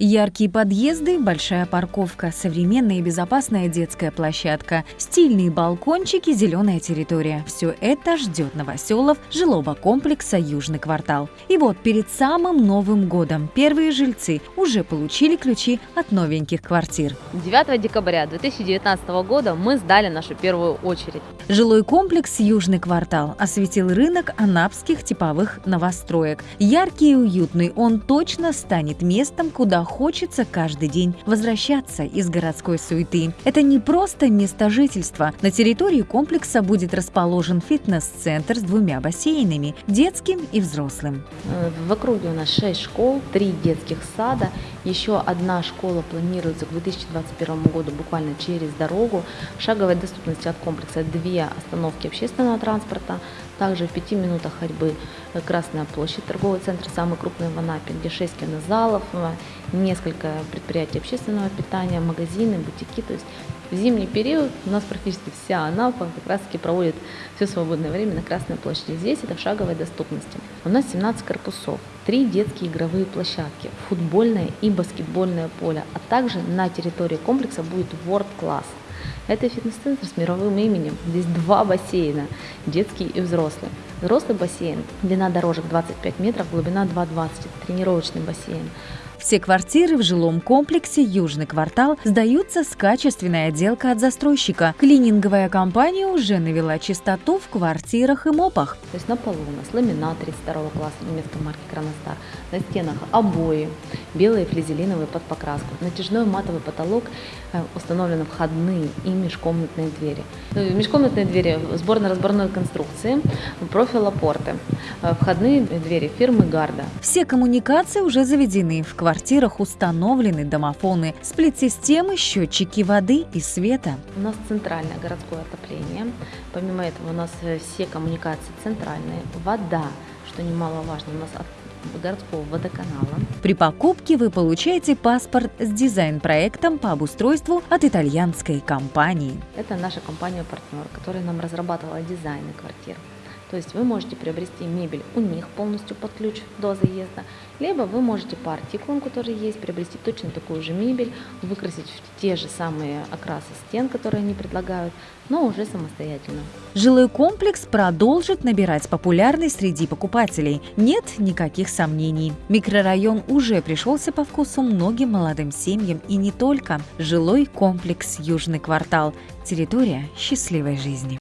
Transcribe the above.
Яркие подъезды, большая парковка, современная и безопасная детская площадка, стильные балкончики, зеленая территория. Все это ждет новоселов жилого комплекса «Южный квартал». И вот перед самым Новым годом первые жильцы уже получили ключи от новеньких квартир. 9 декабря 2019 года мы сдали нашу первую очередь. Жилой комплекс «Южный квартал» осветил рынок анапских типовых новостроек. Яркий и уютный, он точно станет местом, куда хочется каждый день возвращаться из городской суеты. Это не просто место жительства. На территории комплекса будет расположен фитнес-центр с двумя бассейнами – детским и взрослым. В округе у нас 6 школ, 3 детских сада. Еще одна школа планируется к 2021 году буквально через дорогу. Шаговой доступности от комплекса 2 остановки общественного транспорта. Также в 5 минутах ходьбы Красная площадь, торговый центр, самый крупный в Анапе, где 6 кинозалов, несколько предприятий общественного питания, магазины, бутики. То есть в зимний период у нас практически вся Анапа как раз таки проводит все свободное время на Красной площади. Здесь это в шаговой доступности. У нас 17 корпусов, три детские игровые площадки, футбольное и баскетбольное поле, а также на территории комплекса будет World Class. Это фитнес-центр с мировым именем. Здесь два бассейна, детский и взрослый. Взрослый бассейн, длина дорожек 25 метров, глубина 2,20, тренировочный бассейн. Все квартиры в жилом комплексе «Южный квартал» сдаются с качественной отделкой от застройщика. Клининговая компания уже навела чистоту в квартирах и мопах. То есть на полу у нас ламинат 32 класса немецкой марки «Кроностар», на стенах обои, белые флизелиновые под покраску, натяжной матовый потолок, э, установлены входные и межкомнатные двери. Э, межкомнатные двери сборно-разборной конструкции, профилопорты, э, входные двери фирмы «Гарда». Все коммуникации уже заведены в квартирах установлены домофоны, сплит-системы, счетчики воды и света. У нас центральное городское отопление. Помимо этого у нас э, все коммуникации центральные. Вода, что немаловажно, у нас городского водоканала. При покупке вы получаете паспорт с дизайн-проектом по обустройству от итальянской компании. Это наша компания-партнер, которая нам разрабатывала дизайны квартир. То есть вы можете приобрести мебель у них полностью под ключ до заезда, либо вы можете по артикулам, которые есть, приобрести точно такую же мебель, выкрасить в те же самые окрасы стен, которые они предлагают, но уже самостоятельно. Жилой комплекс продолжит набирать популярность среди покупателей. Нет никаких сомнений. Микрорайон уже пришелся по вкусу многим молодым семьям и не только. Жилой комплекс «Южный квартал» – территория счастливой жизни.